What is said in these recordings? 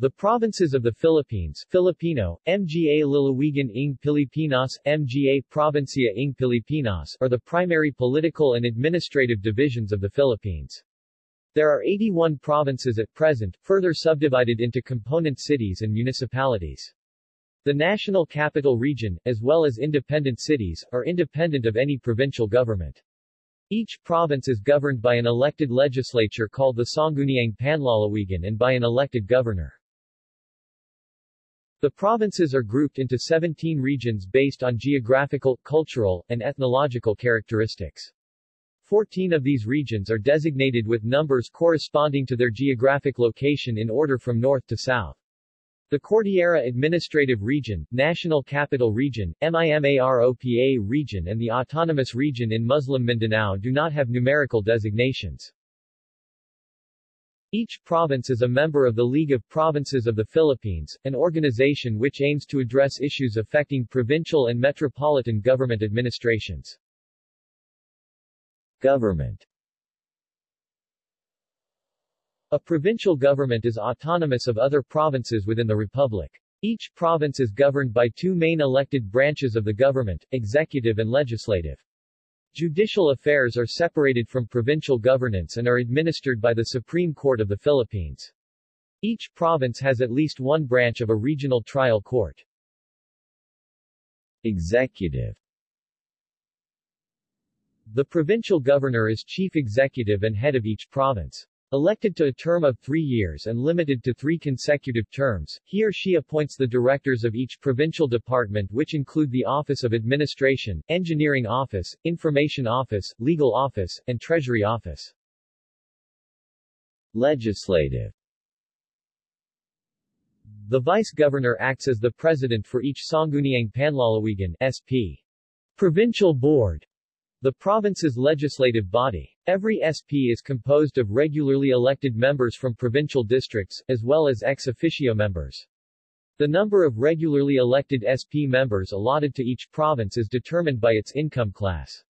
The provinces of the Philippines Filipino, Mga Lalawigan ng Pilipinas, Mga Provincia ng Pilipinas are the primary political and administrative divisions of the Philippines. There are 81 provinces at present, further subdivided into component cities and municipalities. The National Capital Region, as well as independent cities, are independent of any provincial government. Each province is governed by an elected legislature called the Sangguniang Panlalawigan and by an elected governor. The provinces are grouped into 17 regions based on geographical, cultural, and ethnological characteristics. Fourteen of these regions are designated with numbers corresponding to their geographic location in order from north to south. The Cordillera Administrative Region, National Capital Region, MIMAROPA Region and the Autonomous Region in Muslim Mindanao do not have numerical designations. Each province is a member of the League of Provinces of the Philippines, an organization which aims to address issues affecting provincial and metropolitan government administrations. Government A provincial government is autonomous of other provinces within the republic. Each province is governed by two main elected branches of the government, executive and legislative. Judicial affairs are separated from provincial governance and are administered by the Supreme Court of the Philippines. Each province has at least one branch of a regional trial court. Executive The provincial governor is chief executive and head of each province. Elected to a term of three years and limited to three consecutive terms, he or she appoints the directors of each provincial department which include the Office of Administration, Engineering Office, Information Office, Legal Office, and Treasury Office. Legislative The Vice-Governor acts as the president for each Sangguniang Panlalawigan SP. Provincial Board the province's legislative body. Every SP is composed of regularly elected members from provincial districts, as well as ex officio members. The number of regularly elected SP members allotted to each province is determined by its income class.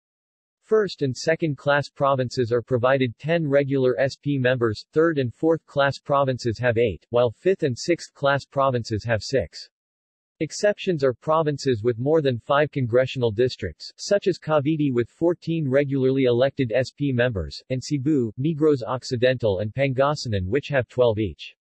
First and second class provinces are provided 10 regular SP members, third and fourth class provinces have 8, while fifth and sixth class provinces have 6. Exceptions are provinces with more than five congressional districts, such as Cavite with 14 regularly elected SP members, and Cebu, Negros Occidental and Pangasinan which have 12 each.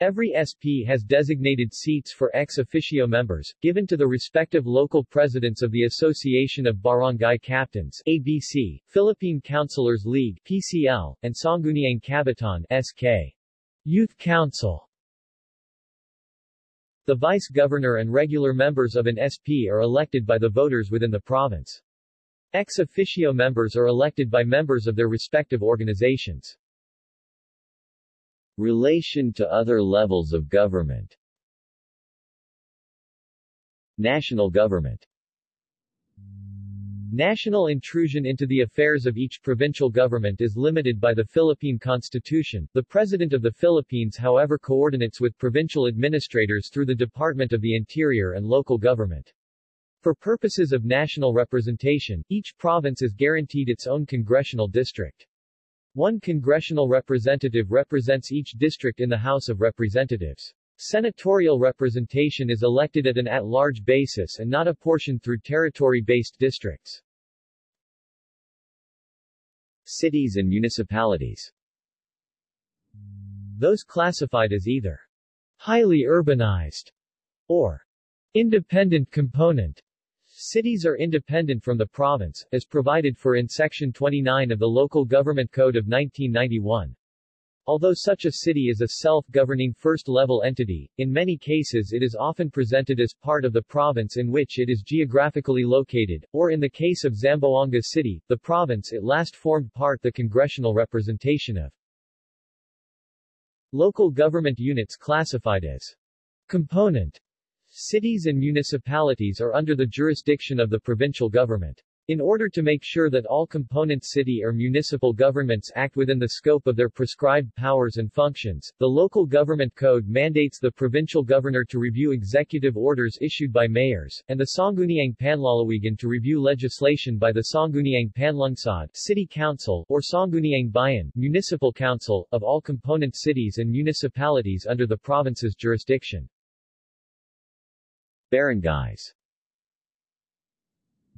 Every SP has designated seats for ex officio members, given to the respective local presidents of the Association of Barangay Captains ABC, Philippine Councilors League PCL, and Sangguniang Kabataan SK. Youth Council. The vice-governor and regular members of an SP are elected by the voters within the province. Ex officio members are elected by members of their respective organizations. Relation to other levels of government National government National intrusion into the affairs of each provincial government is limited by the Philippine Constitution. The President of the Philippines however coordinates with provincial administrators through the Department of the Interior and local government. For purposes of national representation, each province is guaranteed its own congressional district. One congressional representative represents each district in the House of Representatives. Senatorial representation is elected at an at-large basis and not apportioned through territory-based districts. Cities and municipalities Those classified as either highly urbanized or independent component Cities are independent from the province, as provided for in Section 29 of the Local Government Code of 1991. Although such a city is a self-governing first-level entity, in many cases it is often presented as part of the province in which it is geographically located, or in the case of Zamboanga City, the province it last formed part the congressional representation of. Local government units classified as component cities and municipalities are under the jurisdiction of the provincial government. In order to make sure that all component city or municipal governments act within the scope of their prescribed powers and functions, the local government code mandates the provincial governor to review executive orders issued by mayors, and the Sangguniang Panlalawigan to review legislation by the Sangguniang Panlungsod City Council or Sangguniang Bayan Municipal Council of all component cities and municipalities under the province's jurisdiction. Barangays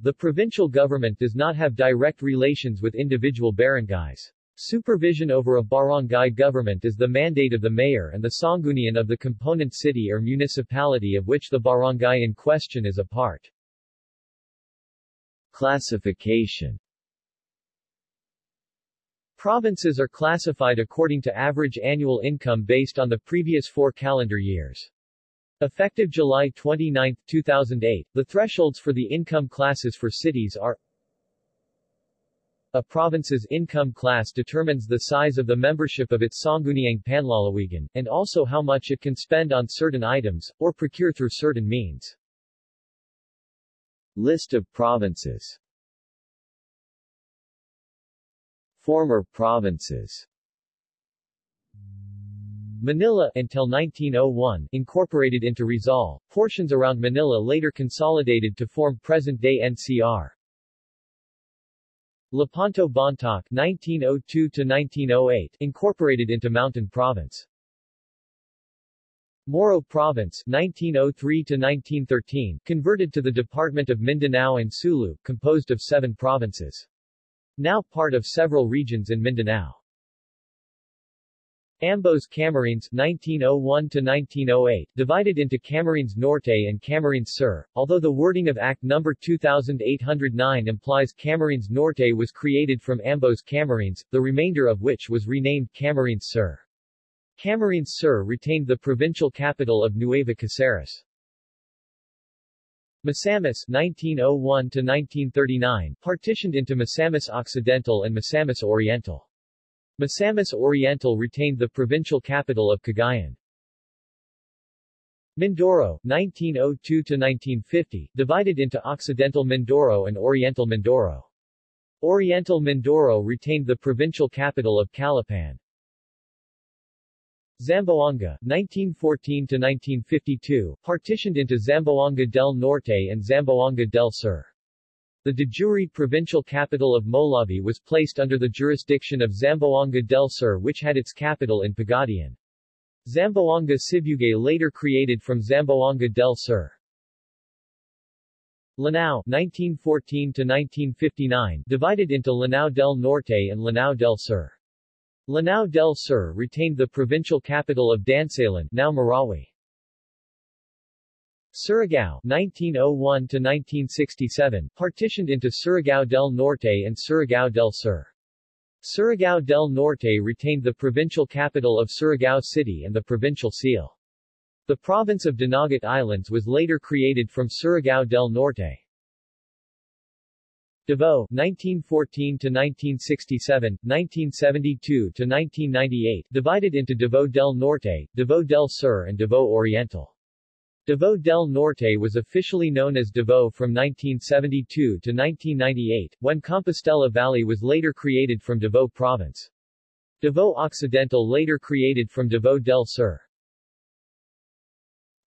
the provincial government does not have direct relations with individual barangays. Supervision over a barangay government is the mandate of the mayor and the sanggunian of the component city or municipality of which the barangay in question is a part. Classification Provinces are classified according to average annual income based on the previous four calendar years. Effective July 29, 2008, the thresholds for the income classes for cities are A province's income class determines the size of the membership of its Sangguniang Panlalawigan, and also how much it can spend on certain items, or procure through certain means. List of provinces Former provinces Manila until 1901 incorporated into Rizal. Portions around Manila later consolidated to form present-day NCR. Lepanto Bontoc 1902 to 1908 incorporated into Mountain Province. Moro Province 1903 to 1913 converted to the Department of Mindanao and Sulu, composed of seven provinces. Now part of several regions in Mindanao. Ambos Camarines 1901-1908, divided into Camarines Norte and Camarines Sur, although the wording of Act No. 2809 implies Camarines Norte was created from Ambos Camarines, the remainder of which was renamed Camarines Sur. Camarines Sur retained the provincial capital of Nueva Caceres. Misamis 1901-1939, partitioned into Misamis Occidental and Misamis Oriental. Misamis Oriental retained the provincial capital of Cagayan. Mindoro, 1902-1950, divided into Occidental Mindoro and Oriental Mindoro. Oriental Mindoro retained the provincial capital of Calapan. Zamboanga, 1914-1952, partitioned into Zamboanga del Norte and Zamboanga del Sur. The de jure provincial capital of Molave was placed under the jurisdiction of Zamboanga del Sur which had its capital in Pagadian. Zamboanga Sibugay later created from Zamboanga del Sur. Lanao 1914-1959 divided into Lanao del Norte and Lanao del Sur. Lanao del Sur retained the provincial capital of Dansalan now Marawi. Surigao 1901-1967, partitioned into Surigao del Norte and Surigao del Sur. Surigao del Norte retained the provincial capital of Surigao City and the provincial seal. The province of Dinagat Islands was later created from Surigao del Norte. Davao 1914-1967, 1972-1998 divided into Davao del Norte, Davao del Sur and Davao Oriental. Davao del Norte was officially known as Davao from 1972 to 1998, when Compostela Valley was later created from Davao Province. Davao Occidental later created from Davao del Sur.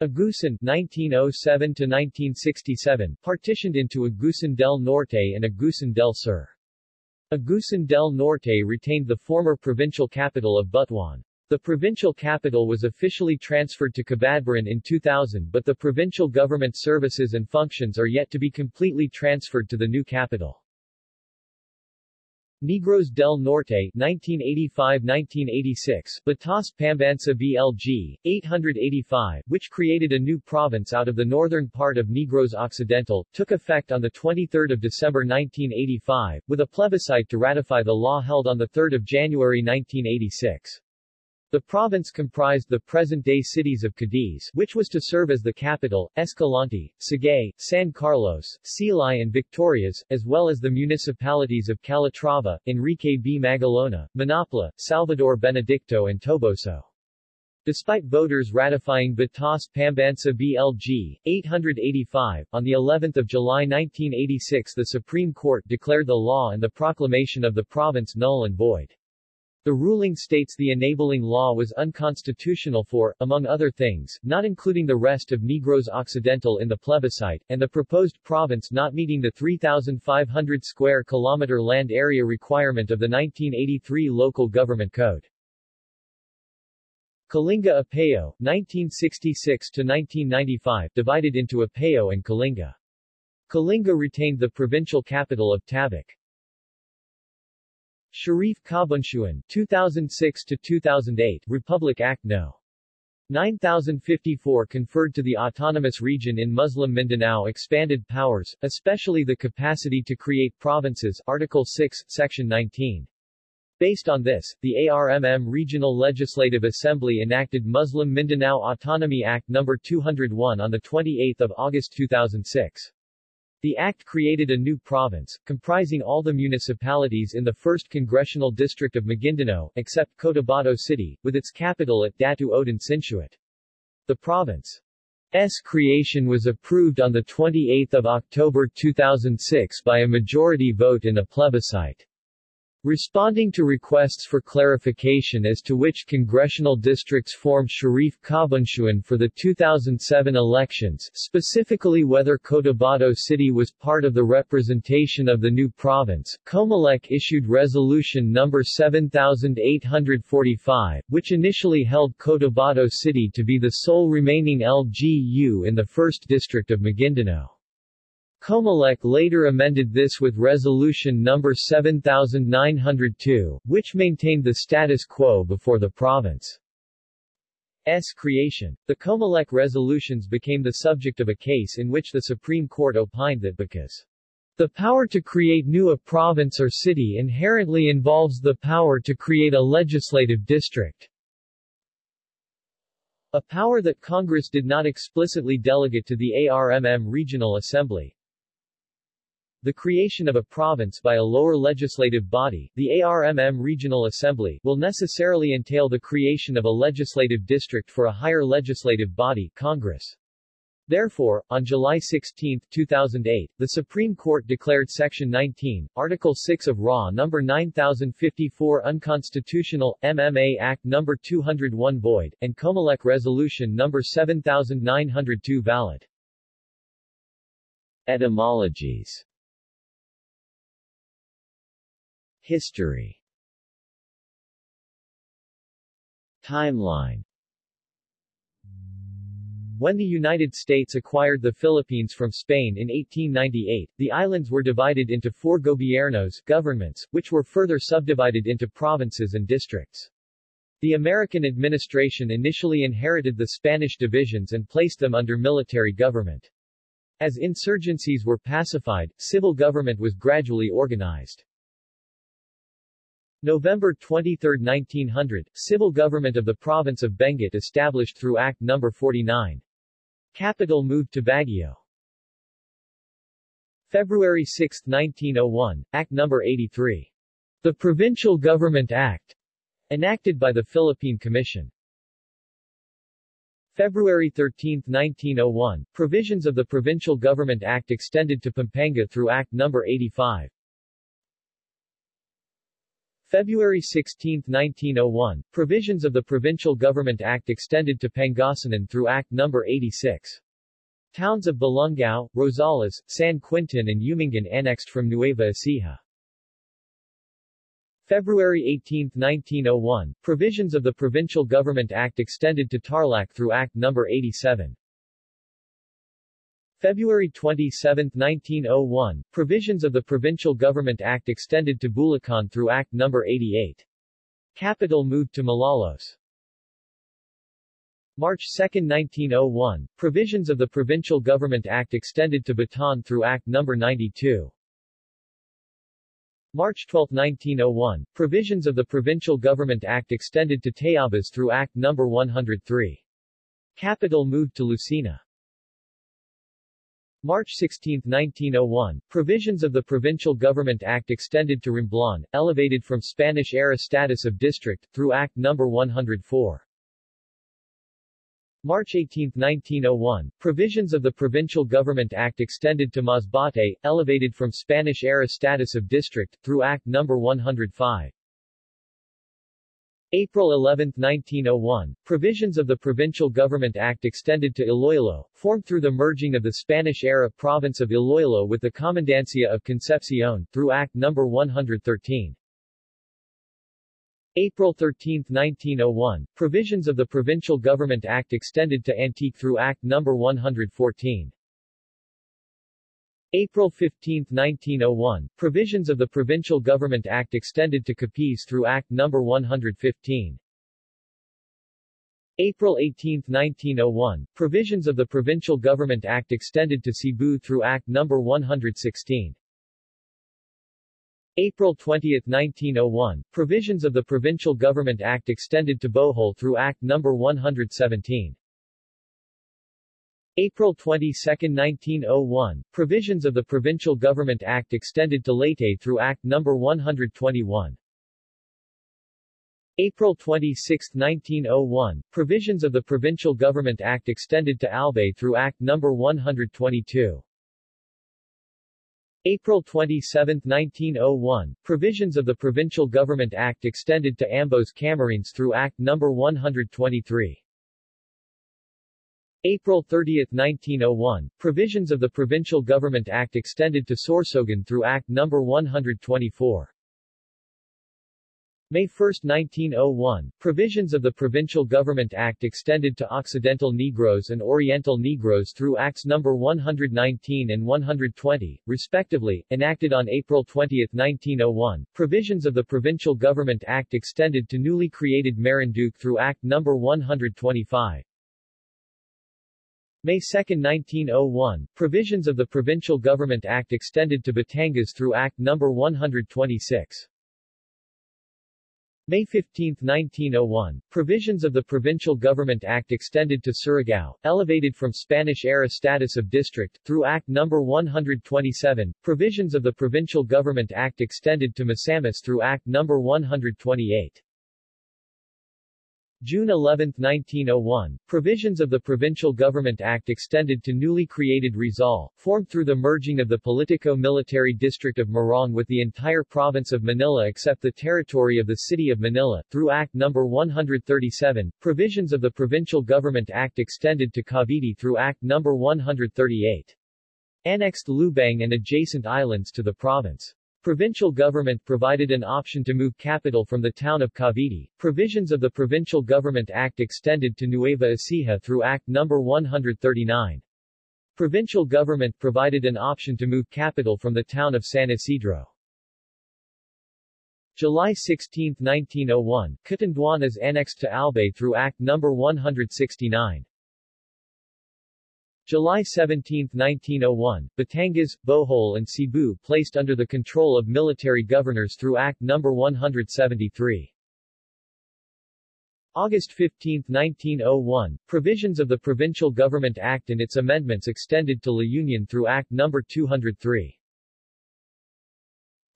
Agusan 1907 to 1967 partitioned into Agusan del Norte and Agusan del Sur. Agusan del Norte retained the former provincial capital of Butuan. The provincial capital was officially transferred to Cabadbaran in 2000 but the provincial government services and functions are yet to be completely transferred to the new capital. Negros del Norte 1985-1986 Batas Pambansa BLG 885 which created a new province out of the northern part of Negros Occidental took effect on the 23rd of December 1985 with a plebiscite to ratify the law held on the 3rd of January 1986. The province comprised the present-day cities of Cadiz, which was to serve as the capital, Escalante, Sagay, San Carlos, Silay and Victorias, as well as the municipalities of Calatrava, Enrique B. Magalona, Manapla, Salvador Benedicto and Toboso. Despite voters ratifying Batas Pambansa BLG 885 on the 11th of July 1986 the Supreme Court declared the law and the proclamation of the province null and void. The ruling states the enabling law was unconstitutional for, among other things, not including the rest of Negros Occidental in the plebiscite, and the proposed province not meeting the 3,500 square kilometer land area requirement of the 1983 Local Government Code. Kalinga Apayao, 1966-1995 divided into Apayao and Kalinga. Kalinga retained the provincial capital of Tabuk. Sharif Kabunsuan 2006-2008 Republic Act No. 9054 conferred to the autonomous region in Muslim Mindanao expanded powers, especially the capacity to create provinces Article 6, Section 19. Based on this, the ARMM Regional Legislative Assembly enacted Muslim Mindanao Autonomy Act No. 201 on 28 August 2006. The act created a new province, comprising all the municipalities in the 1st Congressional District of Maguindanao, except Cotabato City, with its capital at Datu Odin Sinsuat. The province's creation was approved on 28 October 2006 by a majority vote in a plebiscite. Responding to requests for clarification as to which congressional districts formed Sharif Kabunsuan for the 2007 elections specifically whether Cotabato City was part of the representation of the new province, Comelec issued Resolution No. 7845, which initially held Cotabato City to be the sole remaining LGU in the 1st District of Maguindanao. Comelec later amended this with Resolution No. 7902, which maintained the status quo before the province's creation. The Comelec resolutions became the subject of a case in which the Supreme Court opined that because the power to create new a province or city inherently involves the power to create a legislative district, a power that Congress did not explicitly delegate to the ARMM Regional Assembly. The creation of a province by a lower legislative body, the ARMM Regional Assembly, will necessarily entail the creation of a legislative district for a higher legislative body, Congress. Therefore, on July 16, 2008, the Supreme Court declared Section 19, Article 6 of RA No. 9054 unconstitutional, MMA Act No. 201 void, and Comelec Resolution No. 7902 valid. Etymologies History Timeline When the United States acquired the Philippines from Spain in 1898, the islands were divided into four gobiernos governments, which were further subdivided into provinces and districts. The American administration initially inherited the Spanish divisions and placed them under military government. As insurgencies were pacified, civil government was gradually organized. November 23, 1900, civil government of the province of Benguet established through Act No. 49. Capital moved to Baguio. February 6, 1901, Act No. 83. The Provincial Government Act, enacted by the Philippine Commission. February 13, 1901, provisions of the Provincial Government Act extended to Pampanga through Act No. 85. February 16, 1901, provisions of the Provincial Government Act extended to Pangasinan through Act No. 86. Towns of Balungao, Rosales, San Quintin and Umingan annexed from Nueva Ecija. February 18, 1901, provisions of the Provincial Government Act extended to Tarlac through Act No. 87. February 27, 1901, provisions of the Provincial Government Act extended to Bulacan through Act No. 88. Capital moved to Malolos. March 2, 1901, provisions of the Provincial Government Act extended to Bataan through Act No. 92. March 12, 1901, provisions of the Provincial Government Act extended to Tayabas through Act No. 103. Capital moved to Lucena. March 16, 1901, provisions of the Provincial Government Act extended to Romblon, elevated from Spanish-era status of district, through Act No. 104. March 18, 1901, provisions of the Provincial Government Act extended to Masbate, elevated from Spanish-era status of district, through Act No. 105. April 11, 1901, provisions of the Provincial Government Act extended to Iloilo, formed through the merging of the Spanish-era province of Iloilo with the Comandancia of Concepcion, through Act No. 113. April 13, 1901, provisions of the Provincial Government Act extended to Antique through Act No. 114. April 15, 1901, provisions of the Provincial Government Act extended to Capiz through Act No. 115. April 18, 1901, provisions of the Provincial Government Act extended to Cebu through Act No. 116. April 20, 1901, provisions of the Provincial Government Act extended to Bohol through Act No. 117. April 22, 1901, provisions of the Provincial Government Act extended to Leyte through Act No. 121. April 26, 1901, provisions of the Provincial Government Act extended to Albay through Act No. 122. April 27, 1901, provisions of the Provincial Government Act extended to Ambos Camarines through Act No. 123. April 30, 1901, provisions of the Provincial Government Act extended to Sorsogon through Act No. 124. May 1, 1901, provisions of the Provincial Government Act extended to Occidental Negros and Oriental Negros through Acts No. 119 and 120, respectively, enacted on April 20, 1901. Provisions of the Provincial Government Act extended to newly created Marinduque through Act No. 125. May 2, 1901, provisions of the Provincial Government Act extended to Batangas through Act No. 126. May 15, 1901, provisions of the Provincial Government Act extended to Surigao, elevated from Spanish-era status of district, through Act No. 127, provisions of the Provincial Government Act extended to Misamis through Act No. 128. June 11, 1901, provisions of the Provincial Government Act extended to newly created Rizal, formed through the merging of the Politico-Military District of Morong with the entire province of Manila except the territory of the City of Manila, through Act No. 137, provisions of the Provincial Government Act extended to Cavite through Act No. 138. Annexed Lubang and adjacent islands to the province. Provincial government provided an option to move capital from the town of Cavite. Provisions of the Provincial Government Act extended to Nueva Ecija through Act No. 139. Provincial government provided an option to move capital from the town of San Isidro. July 16, 1901, Catanduanes annexed to Albay through Act No. 169. July 17, 1901, Batangas, Bohol and Cebu placed under the control of military governors through Act No. 173. August 15, 1901, provisions of the Provincial Government Act and its amendments extended to La Union through Act No. 203.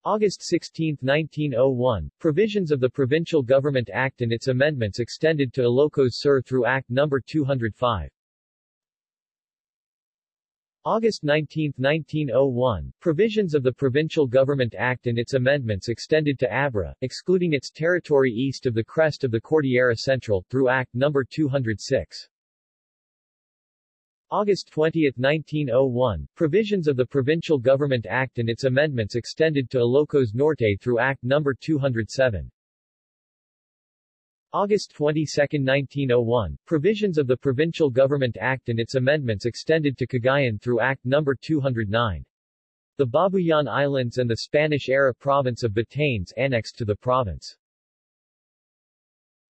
August 16, 1901, provisions of the Provincial Government Act and its amendments extended to Ilocos Sur through Act No. 205. August 19, 1901, provisions of the Provincial Government Act and its amendments extended to Abra, excluding its territory east of the crest of the Cordillera Central, through Act No. 206. August 20, 1901, provisions of the Provincial Government Act and its amendments extended to Ilocos Norte through Act No. 207. August 22, 1901, provisions of the Provincial Government Act and its amendments extended to Cagayan through Act No. 209. The Babuyan Islands and the Spanish-era province of Batanes annexed to the province.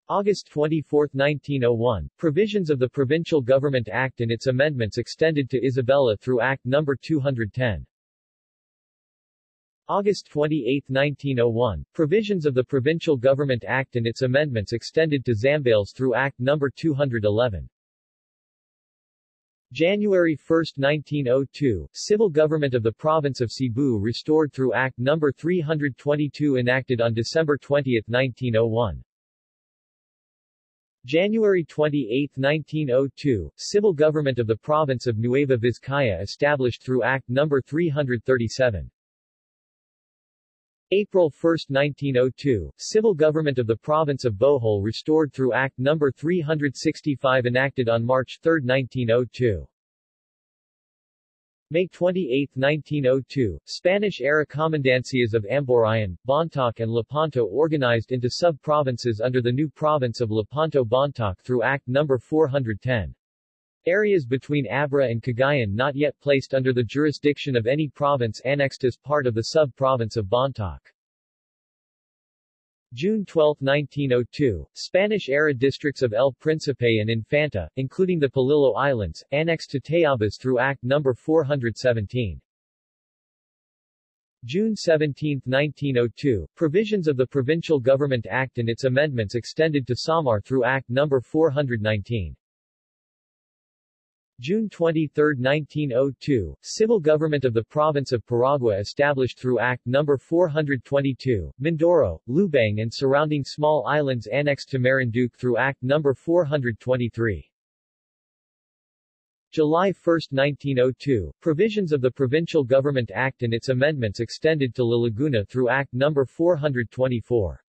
August 24, 1901, provisions of the Provincial Government Act and its amendments extended to Isabela through Act No. 210. August 28, 1901, provisions of the Provincial Government Act and its amendments extended to Zambales through Act No. 211. January 1, 1902, civil government of the province of Cebu restored through Act No. 322 enacted on December 20, 1901. January 28, 1902, civil government of the province of Nueva Vizcaya established through Act No. 337. April 1, 1902, civil government of the province of Bohol restored through Act No. 365 enacted on March 3, 1902. May 28, 1902, Spanish-era comandancias of Amborayan, Bontoc and Lepanto organized into sub-provinces under the new province of Lepanto-Bontoc through Act No. 410. Areas between Abra and Cagayan not yet placed under the jurisdiction of any province annexed as part of the sub-province of Bontoc. June 12, 1902, Spanish-era districts of El Príncipe and Infanta, including the Polillo Islands, annexed to Tayabas through Act No. 417. June 17, 1902, provisions of the Provincial Government Act and its amendments extended to Samar through Act No. 419. June 23, 1902, civil government of the province of Paragua established through Act No. 422, Mindoro, Lubang and surrounding small islands annexed to Marinduque through Act No. 423. July 1, 1902, provisions of the Provincial Government Act and its amendments extended to La Laguna through Act No. 424.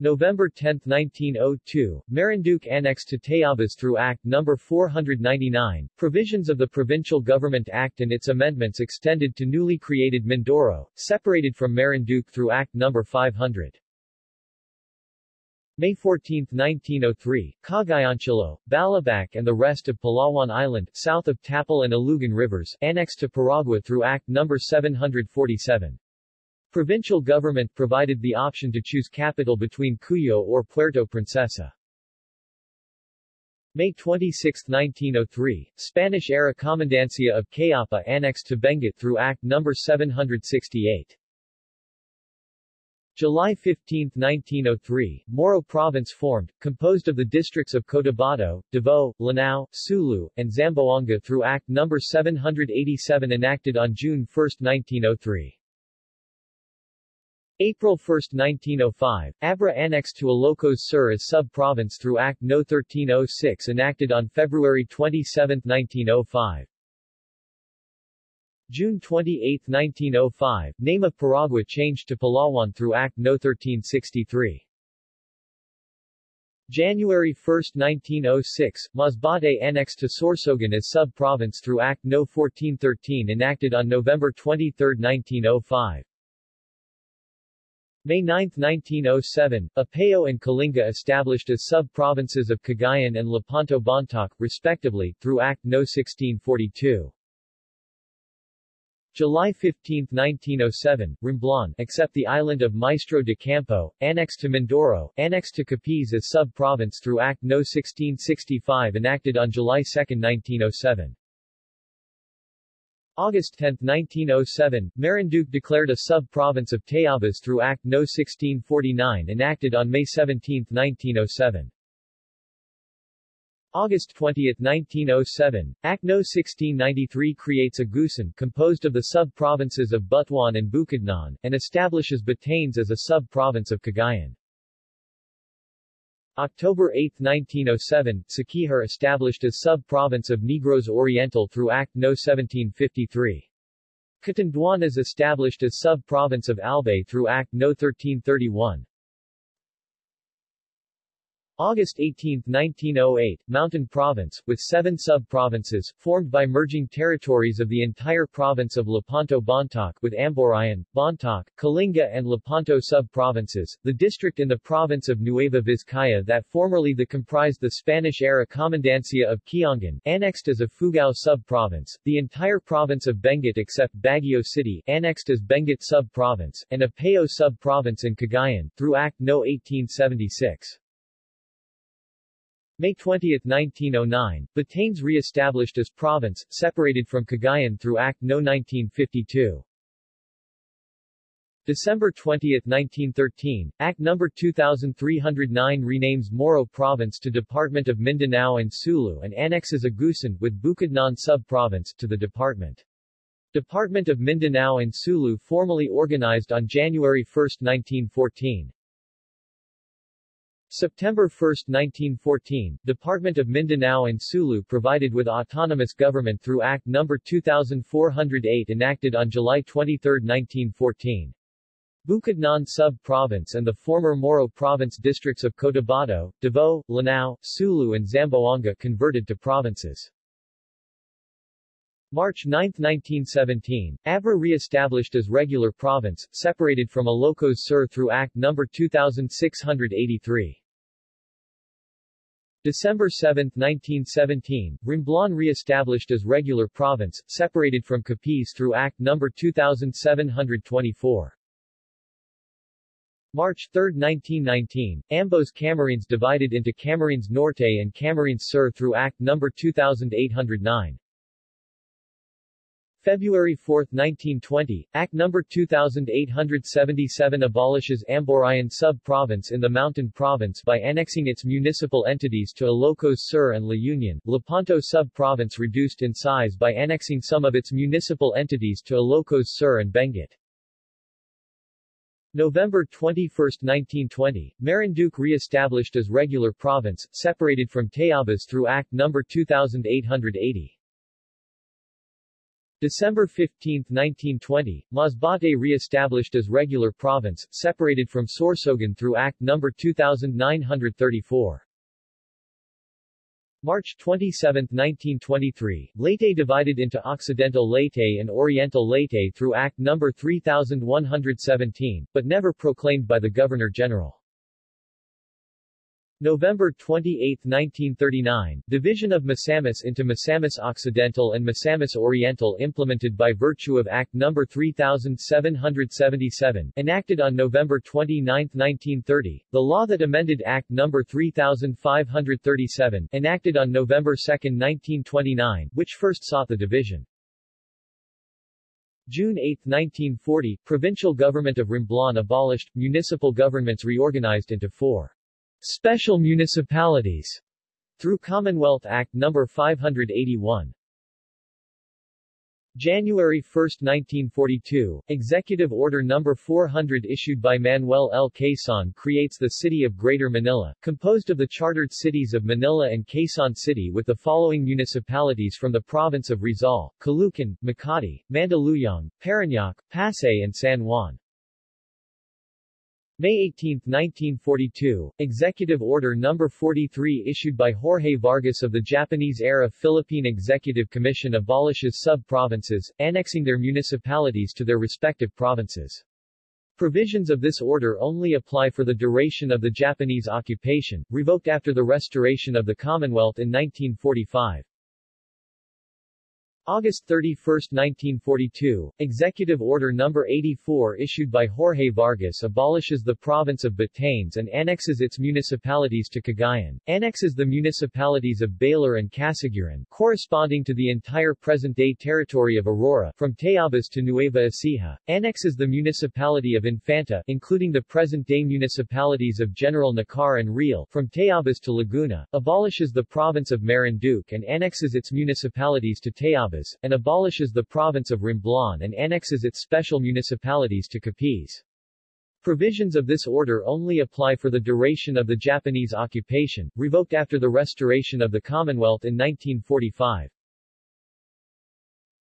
November 10, 1902, Marinduque annexed to Tayabas through Act No. 499, provisions of the Provincial Government Act and its amendments extended to newly created Mindoro, separated from Marinduque through Act No. 500. May 14, 1903, Cagayancillo, Balabac and the rest of Palawan Island, south of Tapal and Alugan rivers, annexed to Paragua through Act No. 747. Provincial government provided the option to choose capital between Cuyo or Puerto Princesa. May 26, 1903, Spanish-era Comandancia of Cayapa annexed to Benguet through Act No. 768. July 15, 1903, Moro Province formed, composed of the districts of Cotabato, Davao, Lanao, Sulu, and Zamboanga through Act No. 787 enacted on June 1, 1903. April 1, 1905, Abra annexed to Ilocos Sur as sub-province through Act No. 1306 enacted on February 27, 1905. June 28, 1905, name of Paragua changed to Palawan through Act No. 1363. January 1, 1906, Masbate annexed to Sorsogon as sub-province through Act No. 1413 enacted on November 23, 1905. May 9, 1907, Apayao and Kalinga established as sub-provinces of Cagayan and Lepanto Bontoc, respectively, through Act No. 1642. July 15, 1907, Romblon, except the island of Maestro de Campo, annexed to Mindoro, annexed to Capiz as sub-province through Act No. 1665 enacted on July 2, 1907. August 10, 1907, Marinduque declared a sub-province of Tayabas through Act No. 1649 enacted on May 17, 1907. August 20, 1907, Act No. 1693 creates a Agusan composed of the sub-provinces of Butuan and Bukidnon, and establishes Batanes as a sub-province of Cagayan. October 8, 1907, Siquijor established as sub-province of Negros Oriental through Act No. 1753. Catanduanes is established as sub-province of Albay through Act No. 1331. August 18, 1908, Mountain Province, with seven sub-provinces, formed by merging territories of the entire province of Lepanto Bontoc with Amborayan, Bontoc, Kalinga and Lepanto sub-provinces, the district in the province of Nueva Vizcaya that formerly the comprised the Spanish-era Comandancia of Quiangan, annexed as Ifugao sub-province, the entire province of Benguet except Baguio City, annexed as Benguet sub-province, and Apayao sub-province in Cagayan, through Act No. 1876. May 20, 1909, Batanes re-established as province, separated from Cagayan through Act No. 1952. December 20, 1913, Act No. 2309 renames Moro Province to Department of Mindanao and Sulu and annexes Agusan, with Bukidnon sub-province, to the department. Department of Mindanao and Sulu formally organized on January 1, 1914. September 1, 1914, Department of Mindanao and Sulu provided with autonomous government through Act No. 2408 enacted on July 23, 1914. Bukidnon Sub-Province and the former Moro Province districts of Cotabato, Davao, Lanao, Sulu and Zamboanga converted to provinces. March 9, 1917, Abra re-established as regular province, separated from Ilocos Sur through Act No. 2683. December 7, 1917, Romblon re-established as regular province, separated from Capiz through Act No. 2724. March 3, 1919, Ambos Camarines divided into Camarines Norte and Camarines Sur through Act No. 2809. February 4, 1920, Act No. 2877 abolishes Amborayan sub-province in the Mountain Province by annexing its municipal entities to Ilocos Sur and La Union. Lepanto sub-province reduced in size by annexing some of its municipal entities to Ilocos Sur and Benguet. November 21, 1920, Marinduque re-established as regular province, separated from Tayabas through Act No. 2880. December 15, 1920, Masbate re-established as regular province, separated from Sorsogon through Act No. 2934. March 27, 1923, Leyte divided into Occidental Leyte and Oriental Leyte through Act No. 3117, but never proclaimed by the Governor-General. November 28, 1939, division of Misamis into Misamis Occidental and Misamis Oriental implemented by virtue of Act No. 3777, enacted on November 29, 1930, the law that amended Act No. 3537, enacted on November 2, 1929, which first sought the division. June 8, 1940, provincial government of Romblon abolished, municipal governments reorganized into four Special municipalities through Commonwealth Act No. 581. January 1, 1942, Executive Order No. 400 issued by Manuel L. Quezon creates the City of Greater Manila, composed of the chartered cities of Manila and Quezon City with the following municipalities from the province of Rizal, Caloocan, Makati, Mandaluyong, Parañaque, Pasay and San Juan. May 18, 1942, Executive Order No. 43 issued by Jorge Vargas of the Japanese-era Philippine Executive Commission abolishes sub-provinces, annexing their municipalities to their respective provinces. Provisions of this order only apply for the duration of the Japanese occupation, revoked after the restoration of the Commonwealth in 1945. August 31, 1942, Executive Order No. 84 issued by Jorge Vargas abolishes the province of Batanes and annexes its municipalities to Cagayan, annexes the municipalities of Baler and Casiguran, corresponding to the entire present-day territory of Aurora, from Tayabas to Nueva Ecija, annexes the municipality of Infanta, including the present-day municipalities of General Nakar and Real, from Tayabas to Laguna, abolishes the province of Marinduque and annexes its municipalities to Tayabas and abolishes the province of Romblon and annexes its special municipalities to Capiz. Provisions of this order only apply for the duration of the Japanese occupation, revoked after the restoration of the Commonwealth in 1945.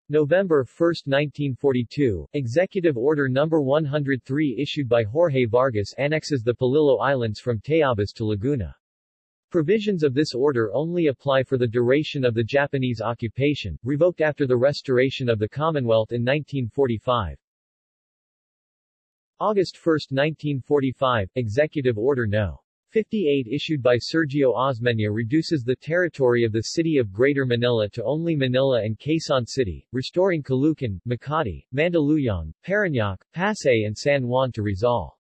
November 1, 1942, Executive Order No. 103 issued by Jorge Vargas annexes the Polillo Islands from Tayabas to Laguna. Provisions of this order only apply for the duration of the Japanese occupation, revoked after the restoration of the Commonwealth in 1945. August 1, 1945, Executive Order No. 58 issued by Sergio Osmeña reduces the territory of the city of Greater Manila to only Manila and Quezon City, restoring Caloocan, Makati, Mandaluyong, Parañaque, Pasay and San Juan to Rizal.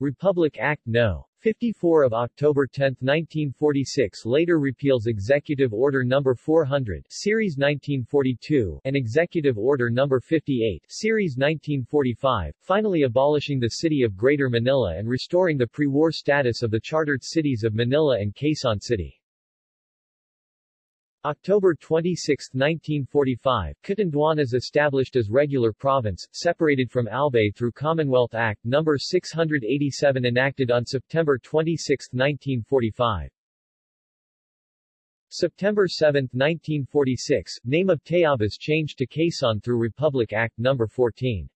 Republic Act No. 54 of October 10, 1946 later repeals Executive Order No. 400 Series 1942 and Executive Order No. 58 Series 1945, finally abolishing the city of Greater Manila and restoring the pre-war status of the chartered cities of Manila and Quezon City. October 26, 1945, Catanduanes is established as regular province, separated from Albay through Commonwealth Act No. 687 enacted on September 26, 1945. September 7, 1946, name of Tayabas changed to Quezon through Republic Act No. 14.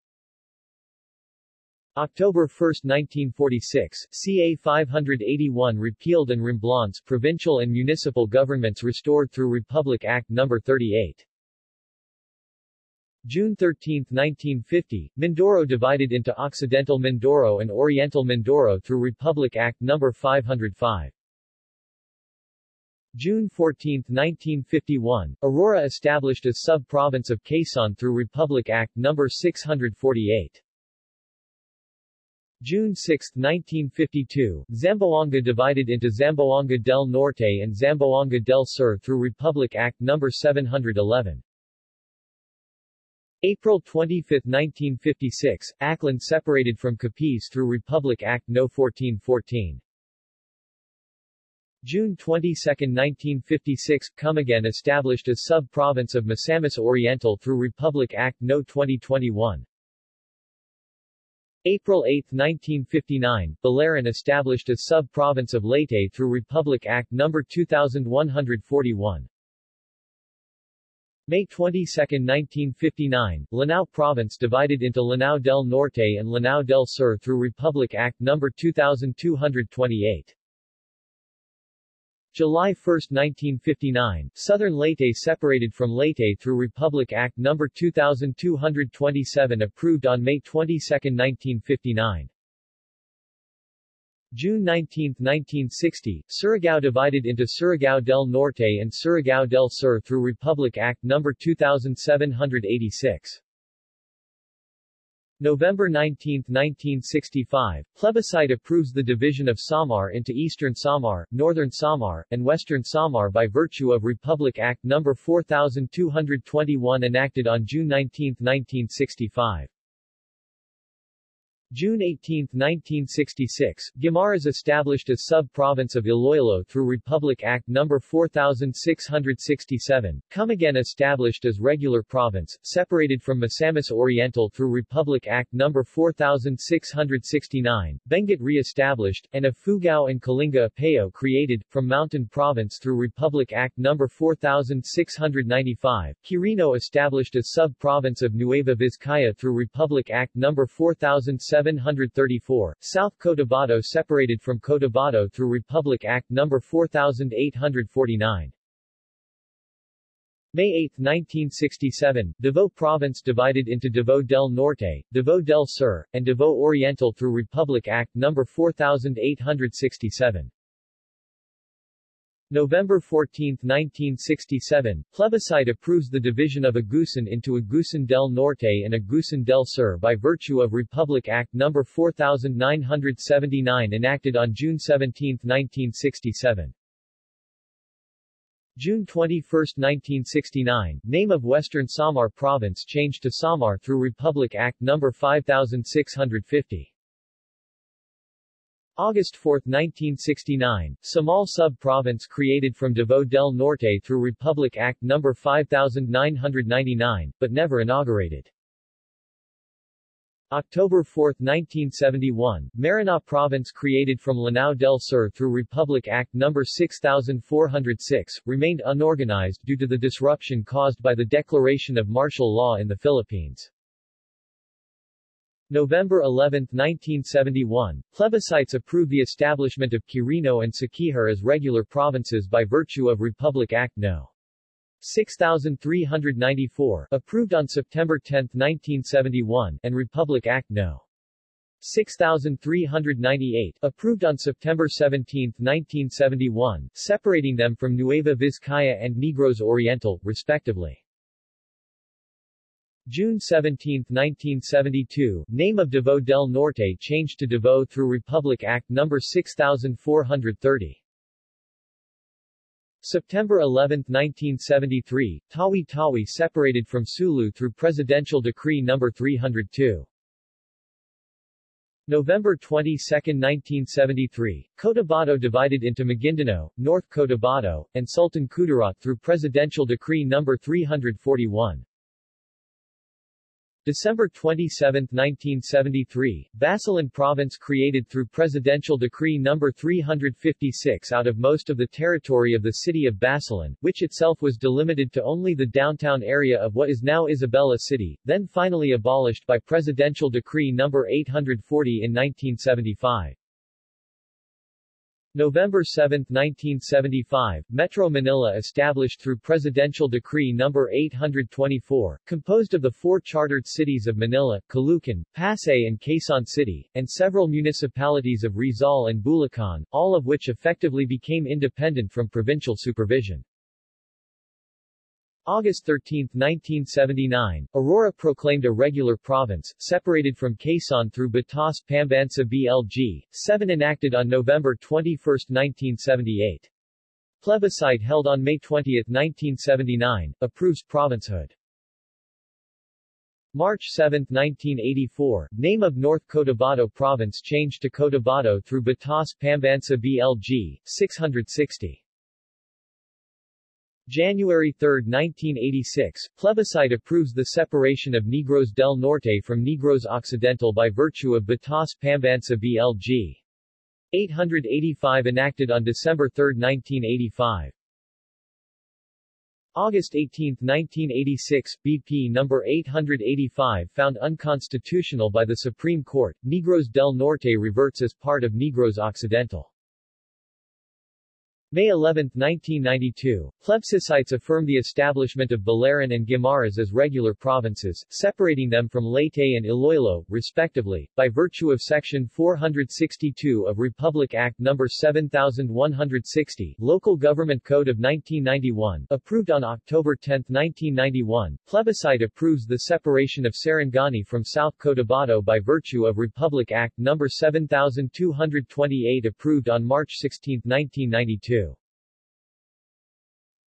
October 1, 1946, CA 581 repealed and Romblon's provincial and municipal governments restored through Republic Act No. 38. June 13, 1950, Mindoro divided into Occidental Mindoro and Oriental Mindoro through Republic Act No. 505. June 14, 1951, Aurora established as sub-province of Quezon through Republic Act No. 648. June 6, 1952, Zamboanga divided into Zamboanga del Norte and Zamboanga del Sur through Republic Act No. 711. April 25, 1956, Aklan separated from Capiz through Republic Act No. 1414. June 22, 1956, Camiguin established as sub-province of Misamis Oriental through Republic Act No. 2021. April 8, 1959, Biliran established a sub-province of Leyte through Republic Act No. 2141. May 22, 1959, Lanao Province divided into Lanao del Norte and Lanao del Sur through Republic Act No. 2228. July 1, 1959, Southern Leyte separated from Leyte through Republic Act No. 2227 approved on May 22, 1959. June 19, 1960, Surigao divided into Surigao del Norte and Surigao del Sur through Republic Act No. 2786. November 19, 1965, plebiscite approves the division of Samar into Eastern Samar, Northern Samar, and Western Samar by virtue of Republic Act No. 4221 enacted on June 19, 1965. June 18, 1966, Guimaras established as sub-province of Iloilo through Republic Act No. 4667, Camiguin established as regular province, separated from Misamis Oriental through Republic Act No. 4669, Benguet re-established, and Ifugao and Kalinga Apayao created, from Mountain Province through Republic Act No. 4695, Quirino established as sub-province of Nueva Vizcaya through Republic Act No. 4700 734, South Cotabato separated from Cotabato through Republic Act No. 4849. May 8, 1967, Davao Province divided into Davao del Norte, Davao del Sur, and Davao Oriental through Republic Act No. 4867. November 14, 1967, plebiscite approves the division of Agusan into Agusan del Norte and Agusan del Sur by virtue of Republic Act No. 4979 enacted on June 17, 1967. June 21, 1969, name of Western Samar Province changed to Samar through Republic Act No. 5650. August 4, 1969, Samal Sub-Province created from Davao del Norte through Republic Act No. 5999, but never inaugurated. October 4, 1971, Maranao Province created from Lanao del Sur through Republic Act No. 6406, remained unorganized due to the disruption caused by the declaration of martial law in the Philippines. November 11, 1971, plebiscites approved the establishment of Quirino and Siquijor as regular provinces by virtue of Republic Act No. 6394, approved on September 10, 1971, and Republic Act No. 6398, approved on September 17, 1971, separating them from Nueva Vizcaya and Negros Oriental, respectively. June 17, 1972, name of Davao del Norte changed to Davao through Republic Act No. 6430. September 11, 1973, Tawi-Tawi separated from Sulu through Presidential Decree No. 302. November 22, 1973, Cotabato divided into Maguindanao, North Cotabato, and Sultan Kudarat through Presidential Decree No. 341. December 27, 1973, Basilan Province created through Presidential Decree No. 356 out of most of the territory of the city of Basilan, which itself was delimited to only the downtown area of what is now Isabela City, then finally abolished by Presidential Decree No. 840 in 1975. November 7, 1975, Metro Manila established through Presidential Decree No. 824, composed of the four chartered cities of Manila, Caloocan, Pasay and Quezon City, and several municipalities of Rizal and Bulacan, all of which effectively became independent from provincial supervision. August 13, 1979, Aurora proclaimed a regular province, separated from Quezon through Batas Pambansa BLG, 7 enacted on November 21, 1978. Plebiscite held on May 20, 1979, approves provincehood. March 7, 1984, name of North Cotabato Province changed to Cotabato through Batas Pambansa BLG, 660. January 3, 1986, plebiscite approves the separation of Negros del Norte from Negros Occidental by virtue of Batas Pambansa BLG. 885 enacted on December 3, 1985. August 18, 1986, BP No. 885 found unconstitutional by the Supreme Court, Negros del Norte reverts as part of Negros Occidental. May 11, 1992, plebiscites affirmed the establishment of Biliran and Guimaras as regular provinces, separating them from Leyte and Iloilo, respectively, by virtue of Section 462 of Republic Act No. 7160, Local Government Code of 1991, approved on October 10, 1991. Plebiscite approves the separation of Sarangani from South Cotabato by virtue of Republic Act No. 7228 approved on March 16, 1992.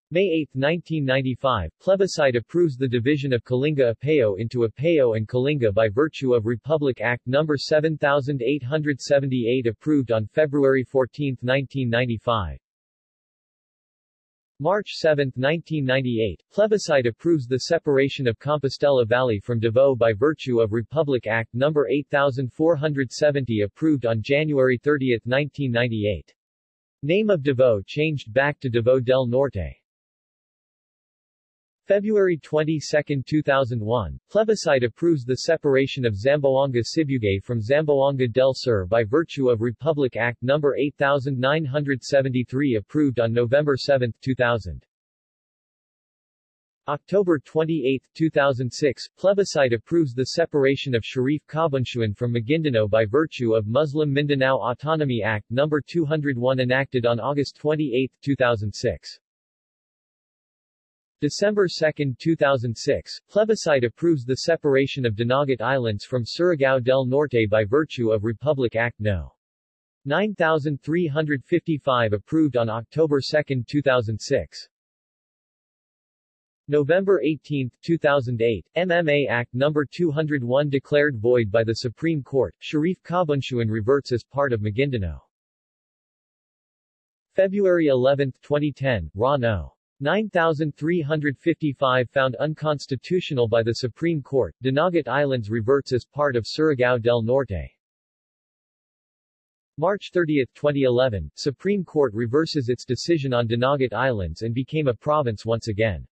May 8, 1995, plebiscite approves the division of Kalinga Apayao into Apayao and Kalinga by virtue of Republic Act No. 7878 approved on February 14, 1995. March 7, 1998, plebiscite approves the separation of Compostela Valley from Davao by virtue of Republic Act No. 8470 approved on January 30, 1998. Name of Davao changed back to Davao del Norte. February 22, 2001, plebiscite approves the separation of Zamboanga Sibugay from Zamboanga del Sur by virtue of Republic Act No. 8973 approved on November 7, 2000. October 28, 2006, plebiscite approves the separation of Sharif Kabunsuan from Maguindanao by virtue of Muslim Mindanao Autonomy Act No. 201 enacted on August 28, 2006. December 2, 2006, plebiscite approves the separation of Dinagat Islands from Surigao del Norte by virtue of Republic Act No. 9355 approved on October 2, 2006. November 18, 2008, MMA Act No. 201 declared void by the Supreme Court, Sharif Kabunsuan reverts as part of Maguindanao. February 11, 2010, RA No. 9355 found unconstitutional by the Supreme Court, Dinagat Islands reverts as part of Surigao del Norte. March 30, 2011, Supreme Court reverses its decision on Dinagat Islands and became a province once again.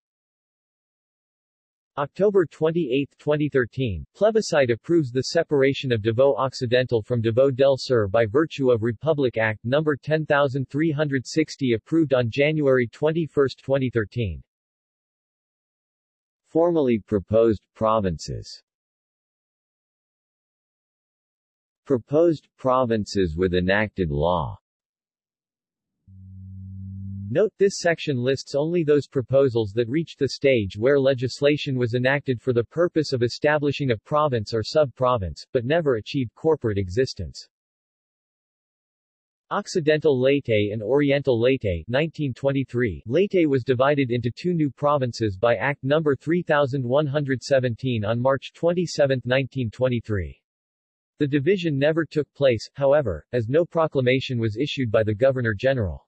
October 28, 2013, plebiscite approves the separation of Davao Occidental from Davao del Sur by virtue of Republic Act No. 10360 approved on January 21, 2013. Formally proposed provinces Proposed provinces with enacted law Note this section lists only those proposals that reached the stage where legislation was enacted for the purpose of establishing a province or sub-province, but never achieved corporate existence. Occidental Leyte and Oriental Leyte 1923 Leyte was divided into two new provinces by Act No. 3117 on March 27, 1923. The division never took place, however, as no proclamation was issued by the Governor-General.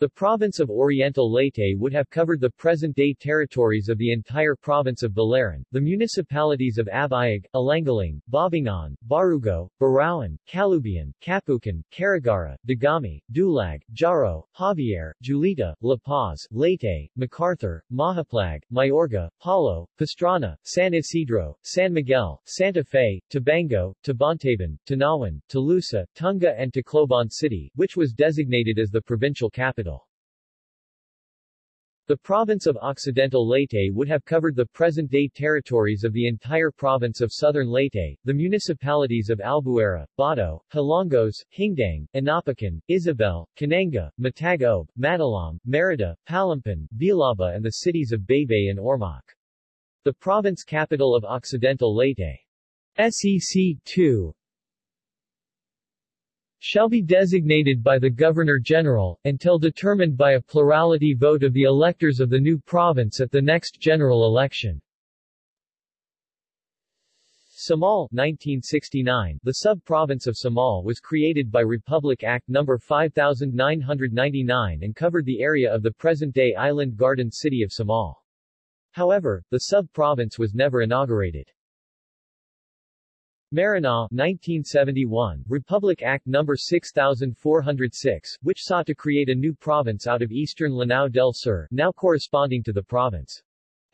The province of Oriental Leyte would have covered the present-day territories of the entire province of Biliran, the municipalities of Abuyog, Alangalang, Babatngon, Barugo, Burauen, Calubian, Capoocan, Carigara, Dagami, Dulag, Jaro, Javier, Julita, La Paz, Leyte, MacArthur, Mahaplag, Mayorga, Palo, Pastrana, San Isidro, San Miguel, Santa Fe, Tabango, Tabontabon, Tanauan, Tolosa, Tunga and Tacloban City, which was designated as the provincial capital. The province of Occidental Leyte would have covered the present-day territories of the entire province of Southern Leyte, the municipalities of Albuera, Bato, Hilongos, Hindang, Inopacan, Isabel, Kananga, Matag-Ob, Matalom, Merida, Palompon, Villaba and the cities of Baybay and Ormoc. The province capital of Occidental Leyte. SEC 2 shall be designated by the Governor-General, until determined by a plurality vote of the electors of the new province at the next general election. Samal 1969, the sub-province of Samal was created by Republic Act No. 5999 and covered the area of the present-day island garden city of Samal. However, the sub-province was never inaugurated. Maranao 1971, Republic Act No. 6406, which sought to create a new province out of eastern Lanao del Sur, now corresponding to the province's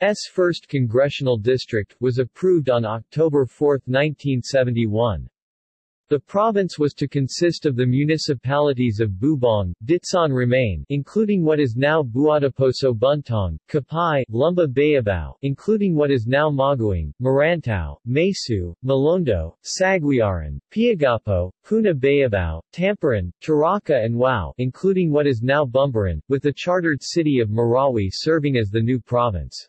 1st Congressional District, was approved on October 4, 1971. The province was to consist of the municipalities of Bubong, Ditsan Remain, including what is now Buadiposo Buntong, Kapay, Lumba Bayabao, including what is now Maguing, Marantao, Masiu, Mulondo, Saguiaran, Piagapo, Poona Bayabao, Tamparan, Taraka and Wao, including what is now Bumbaran, with the chartered city of Marawi serving as the new province.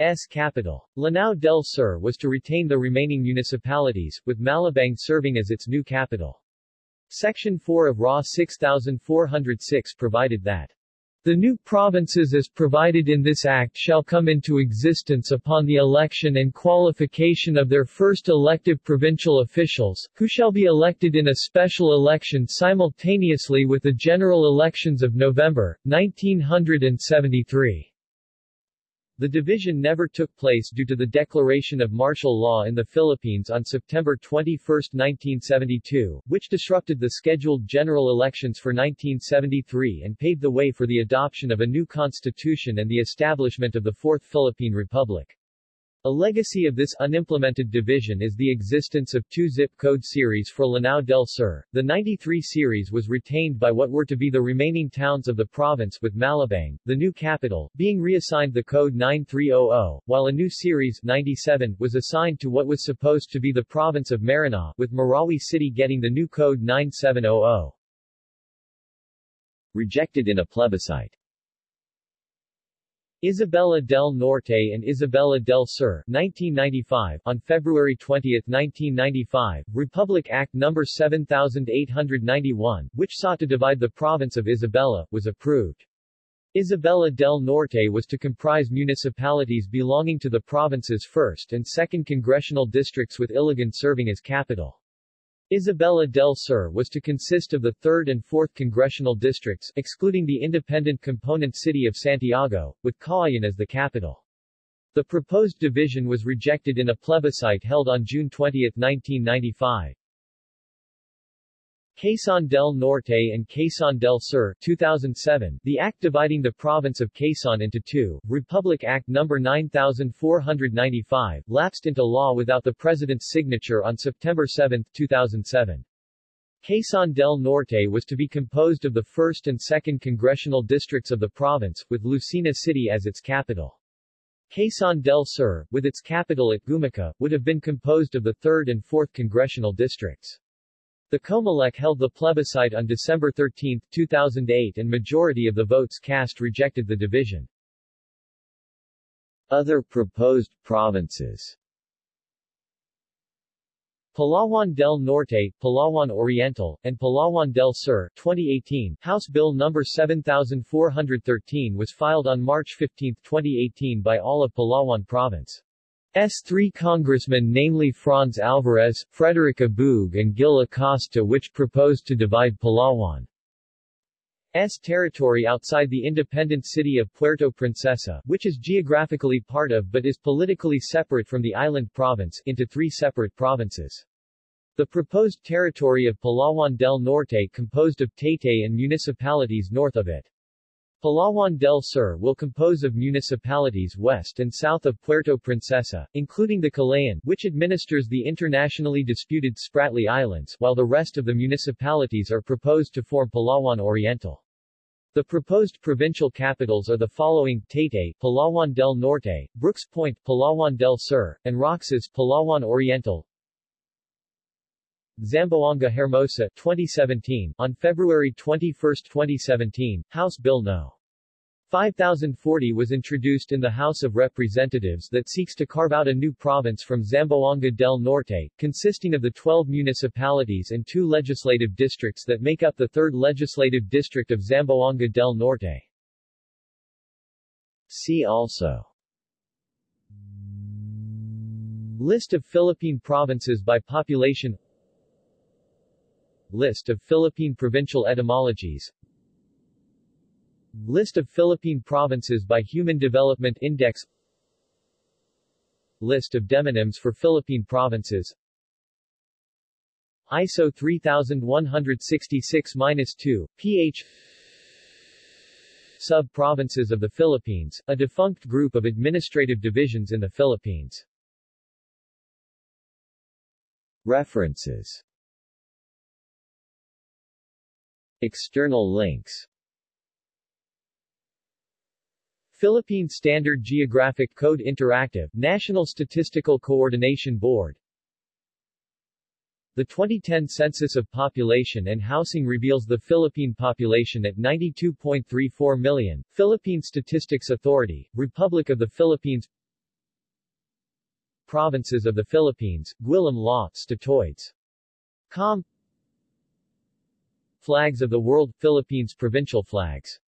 S capital. Lanao del Sur was to retain the remaining municipalities, with Malabang serving as its new capital. Section 4 of RA 6406 provided that the new provinces as provided in this Act shall come into existence upon the election and qualification of their first elective provincial officials, who shall be elected in a special election simultaneously with the general elections of November, 1973. The division never took place due to the declaration of martial law in the Philippines on September 21, 1972, which disrupted the scheduled general elections for 1973 and paved the way for the adoption of a new constitution and the establishment of the Fourth Philippine Republic. A legacy of this unimplemented division is the existence of two zip code series for Lanao del Sur. The 93 series was retained by what were to be the remaining towns of the province with Malabang, the new capital, being reassigned the code 9300, while a new series 97 was assigned to what was supposed to be the province of Maranao, with Marawi City getting the new code 9700. Rejected in a plebiscite Isabela del Norte and Isabela del Sur 1995, on February 20, 1995, Republic Act No. 7891, which sought to divide the province of Isabela, was approved. Isabela del Norte was to comprise municipalities belonging to the province's 1st and 2nd congressional districts with Ilagan serving as capital. Isabela del Sur was to consist of the 3rd and 4th congressional districts, excluding the independent component city of Santiago, with Cauayan as the capital. The proposed division was rejected in a plebiscite held on June 20, 1995. Quezon del Norte and Quezon del Sur 2007, the act dividing the province of Quezon into two, Republic Act No. 9495, lapsed into law without the President's signature on September 7, 2007. Quezon del Norte was to be composed of the 1st and 2nd congressional districts of the province, with Lucena City as its capital. Quezon del Sur, with its capital at Gumaca, would have been composed of the 3rd and 4th congressional districts. The Comelec held the plebiscite on December 13, 2008 and majority of the votes cast rejected the division. Other proposed provinces Palawan del Norte, Palawan Oriental, and Palawan del Sur 2018, House Bill No. 7413 was filed on March 15, 2018 by all of Palawan Province. Three congressmen namely Franz Alvarez, Frederick Abueg and Gil Acosta which proposed to divide Palawan. S territory outside the independent city of Puerto Princesa, which is geographically part of but is politically separate from the island province, into three separate provinces. The proposed territory of Palawan del Norte composed of Taytay and municipalities north of it. Palawan del Sur will compose of municipalities west and south of Puerto Princesa, including the Kalayaan, which administers the internationally disputed Spratly Islands, while the rest of the municipalities are proposed to form Palawan Oriental. The proposed provincial capitals are the following, Taytay, Palawan del Norte, Brooke's Point, Palawan del Sur, and Roxas, Palawan Oriental, Zamboanga Hermosa 2017 On February 21, 2017, House Bill No. 5040 was introduced in the House of Representatives that seeks to carve out a new province from Zamboanga del Norte, consisting of the 12 municipalities and two legislative districts that make up the 3rd Legislative District of Zamboanga del Norte. See also List of Philippine provinces by population List of Philippine provincial etymologies. List of Philippine provinces by Human Development Index. List of demonyms for Philippine provinces. ISO 3166-2, ph Sub-provinces of the Philippines, a defunct group of administrative divisions in the Philippines. References External links Philippine Standard Geographic Code Interactive National Statistical Coordination Board The 2010 Census of Population and Housing reveals the Philippine population at 92.34 million. Philippine Statistics Authority, Republic of the Philippines Provinces of the Philippines, Gwillim Law, Statoids. Com Flags of the World – Philippines provincial flags